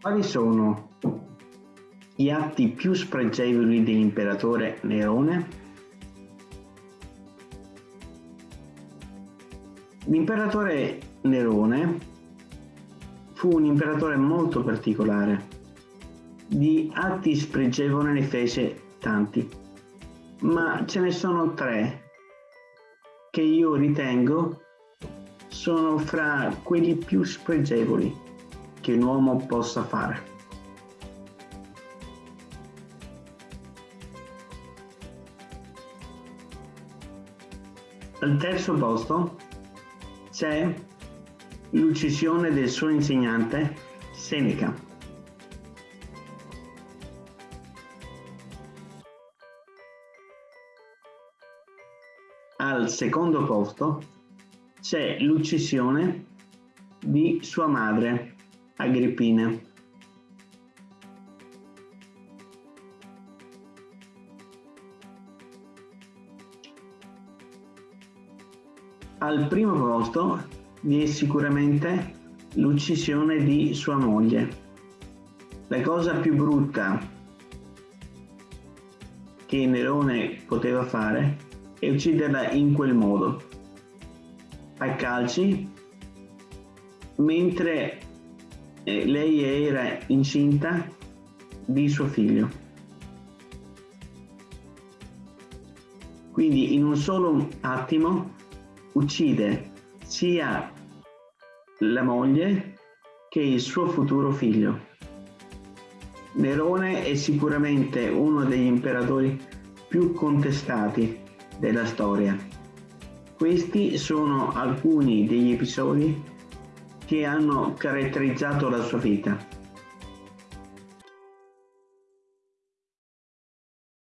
Quali sono gli atti più spregevoli dell'imperatore Nerone? L'imperatore Nerone fu un imperatore molto particolare. Di atti spregevoli ne fece tanti, ma ce ne sono tre che io ritengo sono fra quelli più spregevoli che un uomo possa fare. Al terzo posto c'è l'uccisione del suo insegnante Seneca. Al secondo posto c'è l'uccisione di sua madre Agrippina. Al primo posto vi è sicuramente l'uccisione di sua moglie. La cosa più brutta che Nerone poteva fare è ucciderla in quel modo, a calci, mentre eh, lei era incinta di suo figlio. Quindi in un solo attimo uccide sia la moglie che il suo futuro figlio. Nerone è sicuramente uno degli imperatori più contestati della storia. Questi sono alcuni degli episodi che hanno caratterizzato la sua vita.